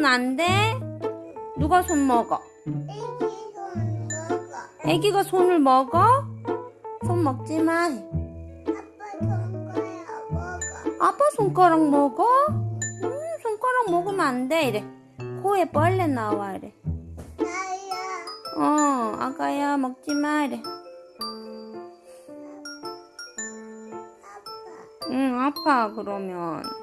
손 안 돼? 누가 손 먹어? 애기 손 먹어. 애기가 손을 먹어? 손 먹지 마. 아빠 손가락 아빠 손가락 먹어. 먹어? 음, 손가락 먹으면 안 돼. 이래. 코에 벌레 나와. 이래. 나야. 어, 아가야, 먹지 마. 이래. 아빠. 응, 아파, 그러면.